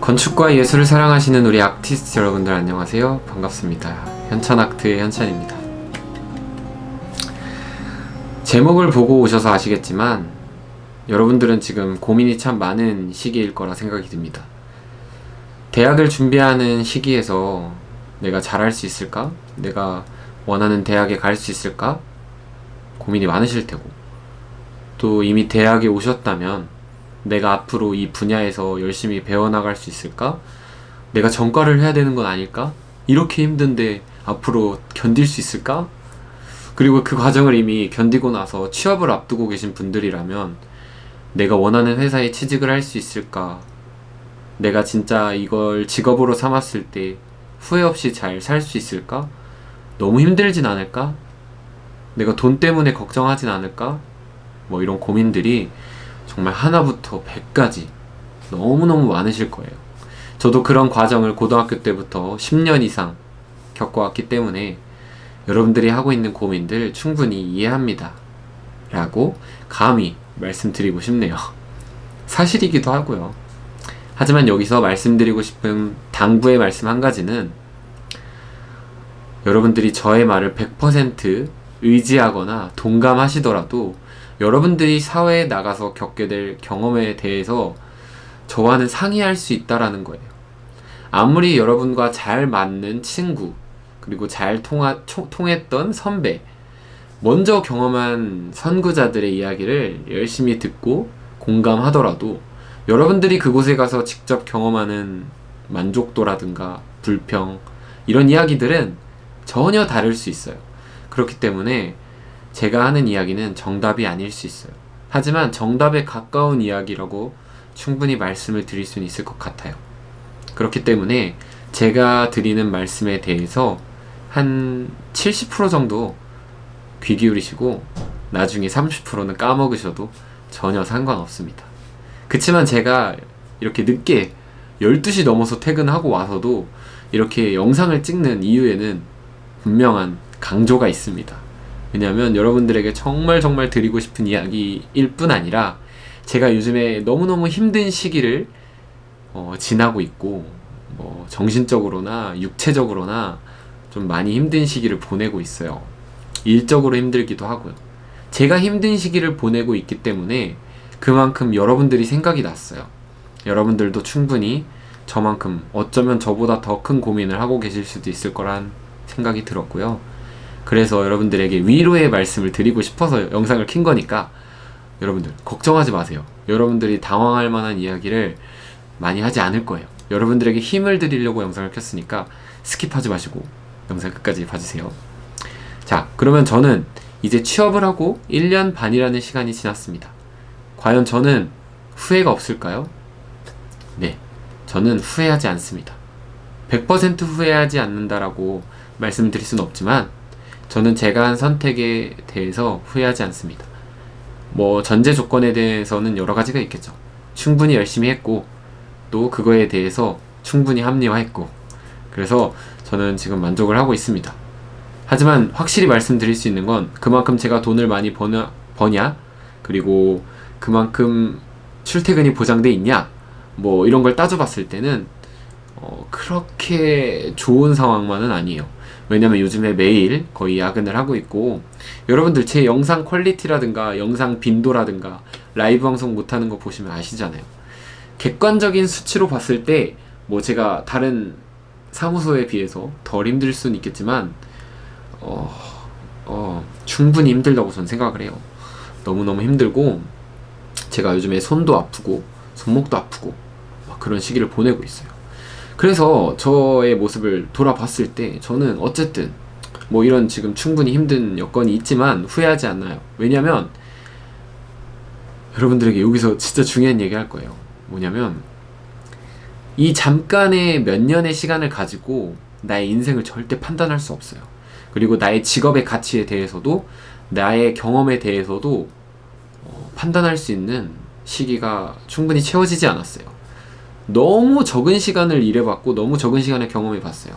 건축과 예술을 사랑하시는 우리 아티스트 여러분들 안녕하세요 반갑습니다 현찬아트의 현찬입니다 제목을 보고 오셔서 아시겠지만 여러분들은 지금 고민이 참 많은 시기일 거라 생각이 듭니다 대학을 준비하는 시기에서 내가 잘할 수 있을까? 내가 원하는 대학에 갈 수 있을까? 고민이 많으실 테고 또 이미 대학에 오셨다면 내가 앞으로 이 분야에서 열심히 배워나갈 수 있을까? 내가 전과를 해야 되는 건 아닐까? 이렇게 힘든데 앞으로 견딜 수 있을까? 그리고 그 과정을 이미 견디고 나서 취업을 앞두고 계신 분들이라면 내가 원하는 회사에 취직을 할 수 있을까? 내가 진짜 이걸 직업으로 삼았을 때 후회 없이 잘 살 수 있을까? 너무 힘들진 않을까? 내가 돈 때문에 걱정하진 않을까? 뭐 이런 고민들이 정말 하나부터 백까지 너무너무 많으실 거예요. 저도 그런 과정을 고등학교 때부터 10년 이상 겪어왔기 때문에 여러분들이 하고 있는 고민들 충분히 이해합니다. 라고 감히 말씀드리고 싶네요. 사실이기도 하고요. 하지만 여기서 말씀드리고 싶은 당부의 말씀 한 가지는 여러분들이 저의 말을 100% 의지하거나 동감하시더라도 여러분들이 사회에 나가서 겪게 될 경험에 대해서 저와는 상의할 수 있다라는 거예요. 아무리 여러분과 잘 맞는 친구, 그리고 잘 통하, 통했던 선배, 먼저 경험한 선구자들의 이야기를 열심히 듣고 공감하더라도 여러분들이 그곳에 가서 직접 경험하는 만족도라든가 불평, 이런 이야기들은 전혀 다를 수 있어요. 그렇기 때문에 제가 하는 이야기는 정답이 아닐 수 있어요. 하지만 정답에 가까운 이야기라고 충분히 말씀을 드릴 수는 있을 것 같아요. 그렇기 때문에 제가 드리는 말씀에 대해서 한 70% 정도 귀 기울이시고 나중에 30%는 까먹으셔도 전혀 상관없습니다. 그치만 제가 이렇게 늦게 12시 넘어서 퇴근하고 와서도 이렇게 영상을 찍는 이유에는 분명한 강조가 있습니다. 왜냐하면 여러분들에게 정말 정말 드리고 싶은 이야기일 뿐 아니라 제가 요즘에 너무너무 힘든 시기를 어, 지나고 있고 뭐 정신적으로나 육체적으로나 좀 많이 힘든 시기를 보내고 있어요. 일적으로 힘들기도 하고요. 제가 힘든 시기를 보내고 있기 때문에 그만큼 여러분들이 생각이 났어요. 여러분들도 충분히 저만큼 어쩌면 저보다 더 큰 고민을 하고 계실 수도 있을 거란 생각이 들었고요. 그래서 여러분들에게 위로의 말씀을 드리고 싶어서 영상을 킨 거니까 여러분들 걱정하지 마세요. 여러분들이 당황할 만한 이야기를 많이 하지 않을 거예요. 여러분들에게 힘을 드리려고 영상을 켰으니까 skip하지 마시고 영상 끝까지 봐주세요. 자, 그러면 저는 이제 취업을 하고 1년 반이라는 시간이 지났습니다. 과연 저는 후회가 없을까요? 네, 저는 후회하지 않습니다. 100% 후회하지 않는다라고 말씀드릴 수는 없지만 저는 제가 한 선택에 대해서 후회하지 않습니다. 뭐 전제 조건에 대해서는 여러 가지가 있겠죠. 충분히 열심히 했고 또 그거에 대해서 충분히 합리화했고 그래서 저는 지금 만족을 하고 있습니다. 하지만 확실히 말씀드릴 수 있는 건 그만큼 제가 돈을 많이 버냐, 버냐 그리고 그만큼 출퇴근이 보장돼 있냐 뭐 이런 걸 따져봤을 때는 어, 그렇게 좋은 상황만은 아니에요. 왜냐면 요즘에 매일 거의 야근을 하고 있고 여러분들 제 영상 퀄리티라든가 영상 빈도라든가 라이브 방송 못하는 거 보시면 아시잖아요. 객관적인 수치로 봤을 때 뭐 제가 다른 사무소에 비해서 덜 힘들 수는 있겠지만 어, 어, 충분히 힘들다고 저는 생각을 해요. 너무너무 힘들고 제가 요즘에 손도 아프고 손목도 아프고 그런 시기를 보내고 있어요 그래서 저의 모습을 돌아봤을 때 저는 어쨌든 뭐 이런 지금 충분히 힘든 여건이 있지만 후회하지 않나요. 왜냐면 여러분들에게 여기서 진짜 중요한 얘기 할 거예요. 뭐냐면 이 잠깐의 몇 년의 시간을 가지고 나의 인생을 절대 판단할 수 없어요. 그리고 나의 직업의 가치에 대해서도 나의 경험에 대해서도 어, 판단할 수 있는 시기가 충분히 채워지지 않았어요 너무 적은 시간을 일해봤고 너무 적은 시간에 경험해봤어요.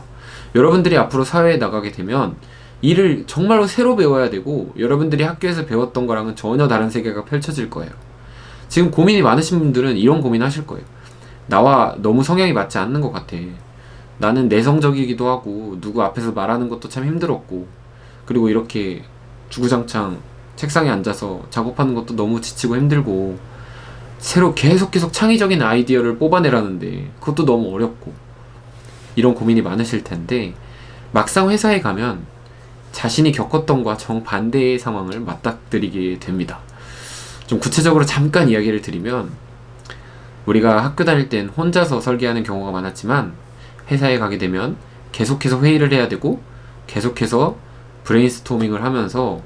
여러분들이 앞으로 사회에 나가게 되면 일을 정말로 새로 배워야 되고 여러분들이 학교에서 배웠던 거랑은 전혀 다른 세계가 펼쳐질 거예요. 지금 고민이 많으신 분들은 이런 고민 하실 거예요. 나와 너무 성향이 맞지 않는 것 같아. 나는 내성적이기도 하고 누구 앞에서 말하는 것도 참 힘들었고 그리고 이렇게 주구장창 책상에 앉아서 작업하는 것도 너무 지치고 힘들고 새로 계속 계속 창의적인 아이디어를 뽑아내라는데 그것도 너무 어렵고 이런 고민이 많으실 텐데 막상 회사에 가면 자신이 겪었던 과 정반대의 상황을 맞닥뜨리게 됩니다. 좀 구체적으로 잠깐 이야기를 드리면 우리가 학교 다닐 땐 혼자서 설계하는 경우가 많았지만 회사에 가게 되면 계속해서 회의를 해야 되고 계속해서 브레인스토밍을 하면서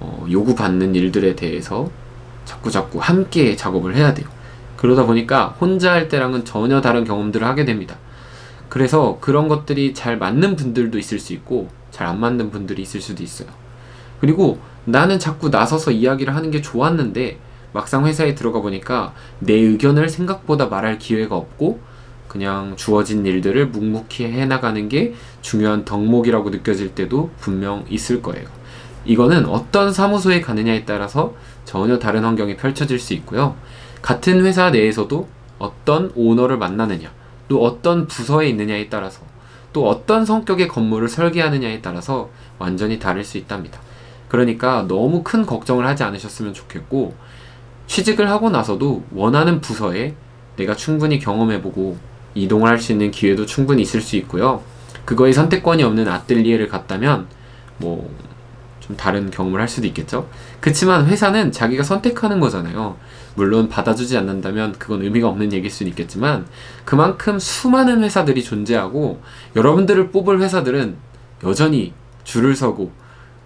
어, 요구받는 일들에 대해서 자꾸 자꾸 함께 작업을 해야 돼요. 그러다 보니까 혼자 할 때랑은 전혀 다른 경험들을 하게 됩니다. 그래서 그런 것들이 잘 맞는 분들도 있을 수 있고 잘 안 맞는 분들이 있을 수도 있어요. 그리고 나는 자꾸 나서서 이야기를 하는 게 좋았는데 막상 회사에 들어가 보니까 내 의견을 생각보다 말할 기회가 없고 그냥 주어진 일들을 묵묵히 해나가는 게 중요한 덕목이라고 느껴질 때도 분명 있을 거예요. 이거는 어떤 사무소에 가느냐에 따라서 전혀 다른 환경이 펼쳐질 수 있고요. 같은 회사 내에서도 어떤 오너를 만나느냐, 또 어떤 부서에 있느냐에 따라서, 또 어떤 성격의 건물을 설계하느냐에 따라서 완전히 다를 수 있답니다. 그러니까 너무 큰 걱정을 하지 않으셨으면 좋겠고, 취직을 하고 나서도 원하는 부서에 내가 충분히 경험해보고 이동을 할 수 있는 기회도 충분히 있을 수 있고요. 그거에 선택권이 없는 아뜰리에를 갔다면 뭐 좀 다른 경험을 할 수도 있겠죠. 그렇지만 회사는 자기가 선택하는 거잖아요. 물론 받아주지 않는다면 그건 의미가 없는 얘기일 수는 있겠지만 그만큼 수많은 회사들이 존재하고 여러분들을 뽑을 회사들은 여전히 줄을 서고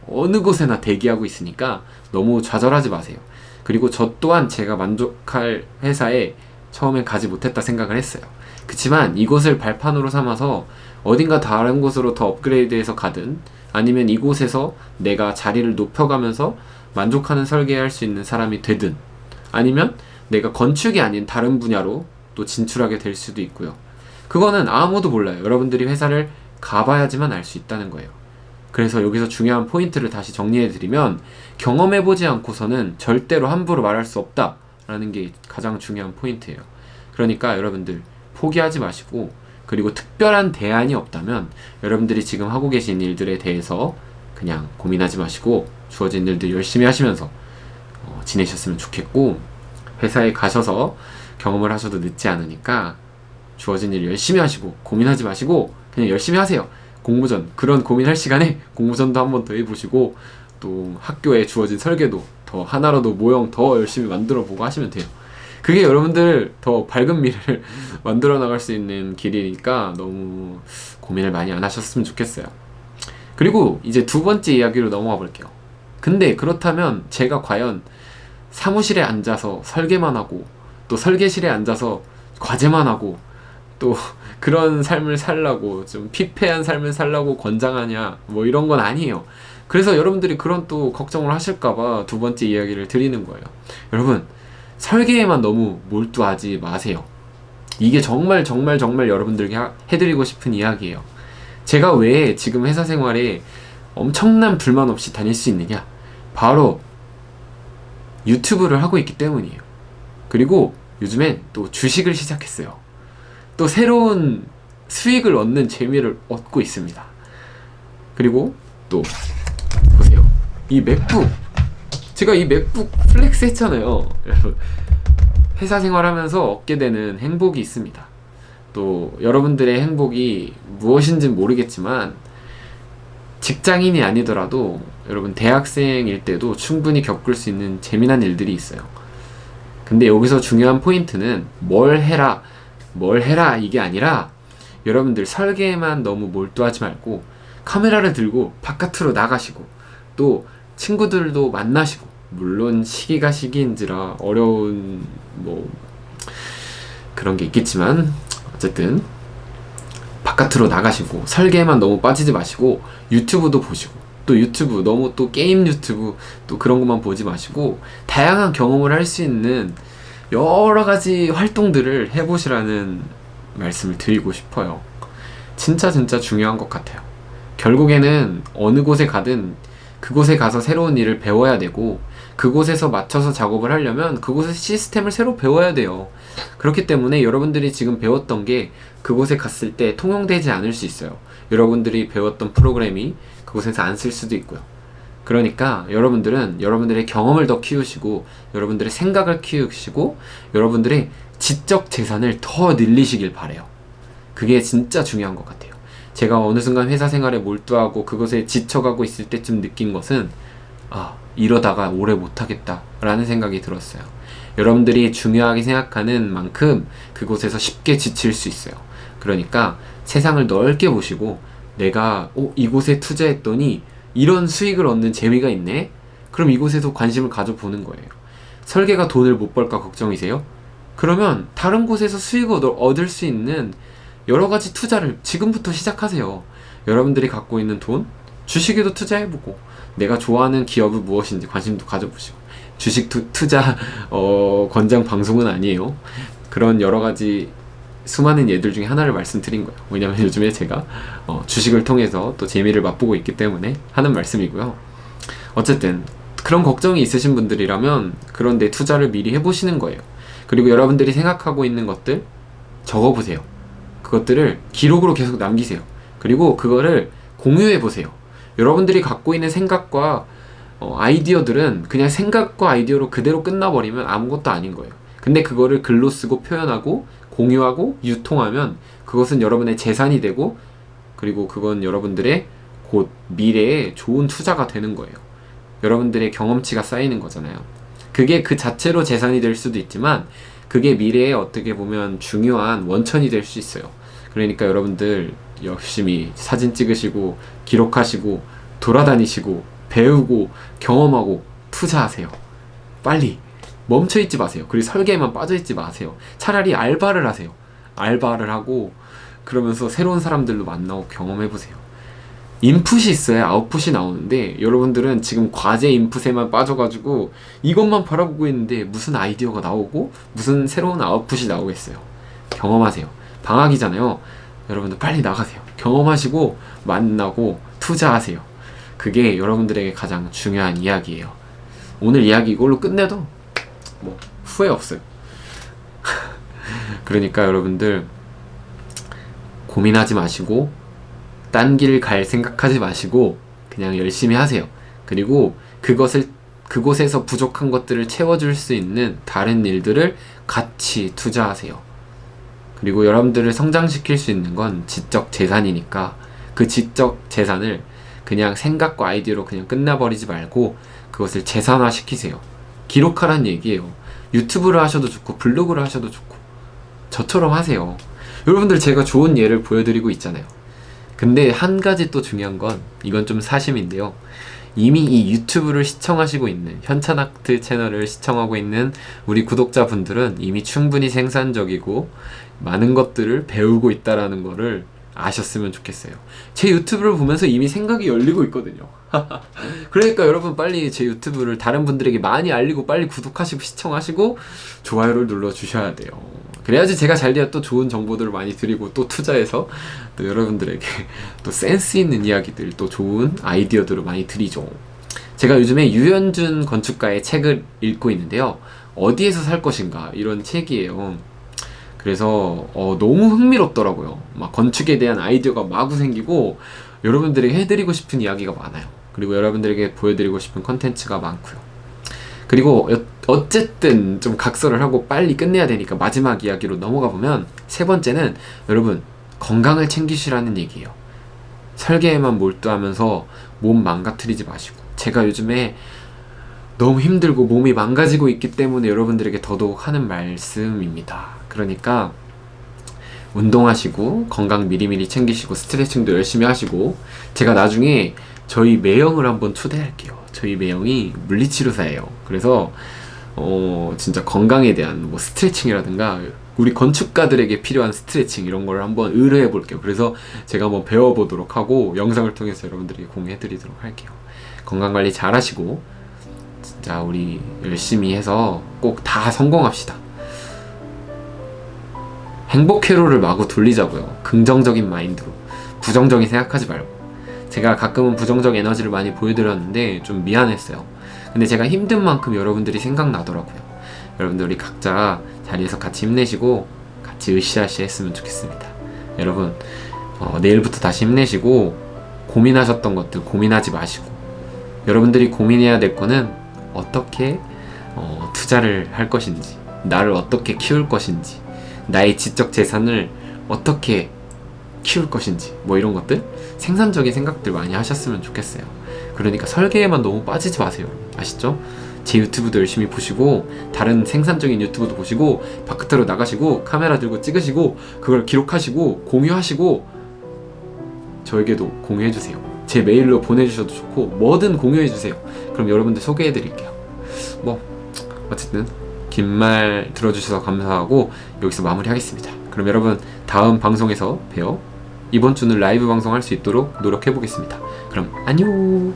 어느 곳에나 대기하고 있으니까 너무 좌절하지 마세요. 그리고 저 또한 제가 만족할 회사에 처음엔 가지 못했다 생각을 했어요. 그치만 이곳을 발판으로 삼아서 어딘가 다른 곳으로 더 업그레이드해서 가든 아니면 이곳에서 내가 자리를 높여가면서 만족하는 설계할 수 있는 사람이 되든 아니면 내가 건축이 아닌 다른 분야로 또 진출하게 될 수도 있고요. 그거는 아무도 몰라요. 여러분들이 회사를 가봐야지만 알 수 있다는 거예요. 그래서 여기서 중요한 포인트를 다시 정리해 드리면 경험해보지 않고서는 절대로 함부로 말할 수 없다라는 게 가장 중요한 포인트예요. 그러니까 여러분들 포기하지 마시고 그리고 특별한 대안이 없다면 여러분들이 지금 하고 계신 일들에 대해서 그냥 고민하지 마시고 주어진 일들 열심히 하시면서 어, 지내셨으면 좋겠고 회사에 가셔서 경험을 하셔도 늦지 않으니까 주어진 일 열심히 하시고 고민하지 마시고 그냥 열심히 하세요. 공모전 그런 고민할 시간에 공모전도 한 번 더 해보시고 또 학교에 주어진 설계도 더 하나라도 모형 더 열심히 만들어 보고 하시면 돼요. 그게 여러분들 더 밝은 미래를 만들어 나갈 수 있는 길이니까 너무 고민을 많이 안 하셨으면 좋겠어요. 그리고 이제 두 번째 이야기로 넘어가 볼게요. 근데 그렇다면 제가 과연 사무실에 앉아서 설계만 하고 또 설계실에 앉아서 과제만 하고 또 그런 삶을 살라고 좀 피폐한 삶을 살라고 권장하냐 뭐 이런 건 아니에요. 그래서 여러분들이 그런 또 걱정을 하실까봐 두 번째 이야기를 드리는 거예요. 여러분 설계에만 너무 몰두하지 마세요. 이게 정말 정말 정말 여러분들에게 해드리고 싶은 이야기예요. 제가 왜 지금 회사 생활에 엄청난 불만 없이 다닐 수 있느냐? 바로 유튜브를 하고 있기 때문이에요. 그리고 요즘엔 또 주식을 시작했어요. 또 새로운 수익을 얻는 재미를 얻고 있습니다. 그리고 또 보세요. 이 맥북 제가 이 맥북 flex 했잖아요. 회사 생활하면서 얻게 되는 행복이 있습니다. 또 여러분들의 행복이 무엇인지 모르겠지만 직장인이 아니더라도 여러분 대학생일 때도 충분히 겪을 수 있는 재미난 일들이 있어요. 근데 여기서 중요한 포인트는 뭘 해라 뭘 해라 이게 아니라 여러분들 설계에만 너무 몰두하지 말고 카메라를 들고 바깥으로 나가시고 또 친구들도 만나시고 물론 시기가 시기인지라 어려운 뭐 그런 게 있겠지만 어쨌든 바깥으로 나가시고 설계에만 너무 빠지지 마시고 유튜브도 보시고 또 유튜브 너무 또 게임 유튜브 또 그런 것만 보지 마시고 다양한 경험을 할 수 있는 여러 가지 활동들을 해보시라는 말씀을 드리고 싶어요. 진짜 진짜 중요한 것 같아요. 결국에는 어느 곳에 가든 그곳에 가서 새로운 일을 배워야 되고 그곳에서 맞춰서 작업을 하려면 그곳의 시스템을 새로 배워야 돼요. 그렇기 때문에 여러분들이 지금 배웠던 게 그곳에 갔을 때 통용되지 않을 수 있어요. 여러분들이 배웠던 프로그램이 그곳에서 안 쓸 수도 있고요. 그러니까 여러분들은 여러분들의 경험을 더 키우시고 여러분들의 생각을 키우시고 여러분들의 지적 재산을 더 늘리시길 바래요. 그게 진짜 중요한 것 같아요. 제가 어느 순간 회사 생활에 몰두하고 그것에 지쳐가고 있을 때쯤 느낀 것은 아 이러다가 오래 못하겠다 라는 생각이 들었어요. 여러분들이 중요하게 생각하는 만큼 그곳에서 쉽게 지칠 수 있어요. 그러니까 세상을 넓게 보시고 내가 어, 이곳에 투자했더니 이런 수익을 얻는 재미가 있네? 그럼 이곳에서 관심을 가져보는 거예요. 설계가 돈을 못 벌까 걱정이세요? 그러면 다른 곳에서 수익을 얻을 수 있는 여러 가지 투자를 지금부터 시작하세요. 여러분들이 갖고 있는 돈, 주식에도 투자해보고, 내가 좋아하는 기업이 무엇인지 관심도 가져보시고, 주식 투, 투자, 어, 권장 방송은 아니에요. 그런 여러 가지 수많은 예들 중에 하나를 말씀드린 거예요. 왜냐면 요즘에 제가 어, 주식을 통해서 또 재미를 맛보고 있기 때문에 하는 말씀이고요. 어쨌든 그런 걱정이 있으신 분들이라면 그런 데 투자를 미리 해보시는 거예요. 그리고 여러분들이 생각하고 있는 것들 적어보세요. 그것들을 기록으로 계속 남기세요. 그리고 그거를 공유해 보세요. 여러분들이 갖고 있는 생각과 어, 아이디어들은 그냥 생각과 아이디어로 그대로 끝나버리면 아무것도 아닌 거예요. 근데 그거를 글로 쓰고 표현하고 공유하고 유통하면 그것은 여러분의 재산이 되고 그리고 그건 여러분들의 곧 미래에 좋은 투자가 되는 거예요. 여러분들의 경험치가 쌓이는 거잖아요. 그게 그 자체로 재산이 될 수도 있지만 그게 미래에 어떻게 보면 중요한 원천이 될 수 있어요. 그러니까 여러분들 열심히 사진 찍으시고 기록하시고 돌아다니시고 배우고 경험하고 투자하세요. 빨리 멈춰 있지 마세요. 그리고 설계에만 빠져 있지 마세요. 차라리 알바를 하세요. 알바를 하고 그러면서 새로운 사람들도 만나고 경험해 보세요. 인풋이 있어야 아웃풋이 나오는데 여러분들은 지금 과제 인풋에만 빠져가지고 이것만 바라보고 있는데 무슨 아이디어가 나오고 무슨 새로운 아웃풋이 나오겠어요. 경험하세요. 방학이잖아요. 여러분들 빨리 나가세요. 경험하시고 만나고 투자하세요. 그게 여러분들에게 가장 중요한 이야기예요. 오늘 이야기 이걸로 끝내도 뭐 후회 없어요. 그러니까 여러분들 고민하지 마시고 딴 길 갈 생각하지 마시고 그냥 열심히 하세요. 그리고 그것을 그곳에서 부족한 것들을 채워줄 수 있는 다른 일들을 같이 투자하세요. 그리고 여러분들을 성장시킬 수 있는 건 지적 재산이니까 그 지적 재산을 그냥 생각과 아이디어로 그냥 끝나버리지 말고 그것을 재산화 시키세요. 기록하란 얘기예요. 유튜브를 하셔도 좋고 블로그를 하셔도 좋고 저처럼 하세요. 여러분들 제가 좋은 예를 보여드리고 있잖아요. 근데 한 가지 또 중요한 건 이건 좀 사심인데요. 이미 이 유튜브를 시청하시고 있는 현찬아트 채널을 시청하고 있는 우리 구독자분들은 이미 충분히 생산적이고 많은 것들을 배우고 있다라는 거를 아셨으면 좋겠어요. 제 유튜브를 보면서 이미 생각이 열리고 있거든요. 그러니까 여러분 빨리 제 유튜브를 다른 분들에게 많이 알리고 빨리 구독하시고 시청하시고 좋아요를 눌러 주셔야 돼요. 그래야지 제가 잘 돼야 또 좋은 정보들을 많이 드리고 또 투자해서 또 여러분들에게 또 센스 있는 이야기들 또 좋은 아이디어들을 많이 드리죠. 제가 요즘에 유현준 건축가의 책을 읽고 있는데요. 어디에서 살 것인가 이런 책이에요. 그래서 어, 너무 흥미롭더라고요. 막 건축에 대한 아이디어가 마구 생기고 여러분들에게 해드리고 싶은 이야기가 많아요. 그리고 여러분들에게 보여드리고 싶은 컨텐츠가 많고요. 그리고 어쨌든 좀 각서를 하고 빨리 끝내야 되니까 마지막 이야기로 넘어가 보면 세 번째는 여러분 건강을 챙기시라는 얘기예요. 설계에만 몰두하면서 몸 망가뜨리지 마시고 제가 요즘에 너무 힘들고 몸이 망가지고 있기 때문에 여러분들에게 더더욱 하는 말씀입니다. 그러니까 운동하시고 건강 미리미리 챙기시고 스트레칭도 열심히 하시고 제가 나중에 저희 매형을 한번 초대할게요. 저희 매형이 물리치료사예요. 그래서 어 진짜 건강에 대한 뭐 스트레칭이라든가 우리 건축가들에게 필요한 스트레칭 이런 걸 한번 의뢰해 볼게요. 그래서 제가 한번 배워보도록 하고 영상을 통해서 여러분들에게 공유해 드리도록 할게요. 건강관리 잘 하시고 진짜 우리 열심히 해서 꼭 다 성공합시다. 행복 회로를 마구 돌리자고요. 긍정적인 마인드로. 부정적인 생각하지 말고. 제가 가끔은 부정적 에너지를 많이 보여드렸는데 좀 미안했어요. 근데 제가 힘든 만큼 여러분들이 생각나더라고요. 여러분들 우리 각자 자리에서 같이 힘내시고 같이 으쌰으쌰 했으면 좋겠습니다. 여러분 어, 내일부터 다시 힘내시고 고민하셨던 것들 고민하지 마시고 여러분들이 고민해야 될 거는 어떻게 어, 투자를 할 것인지 나를 어떻게 키울 것인지 나의 지적 재산을 어떻게 키울 것인지 뭐 이런 것들 생산적인 생각들 많이 하셨으면 좋겠어요. 그러니까 설계에만 너무 빠지지 마세요. 아시죠? 제 유튜브도 열심히 보시고 다른 생산적인 유튜브도 보시고 바깥으로 나가시고 카메라 들고 찍으시고 그걸 기록하시고 공유하시고 저에게도 공유해주세요. 제 메일로 보내주셔도 좋고 뭐든 공유해주세요. 그럼 여러분들 소개해드릴게요. 뭐 어쨌든 긴 말 들어주셔서 감사하고 여기서 마무리하겠습니다. 그럼 여러분 다음 방송에서 봬요 이번 주는 라이브 방송할 수 있도록 노력해 보겠습니다. 그럼 안녕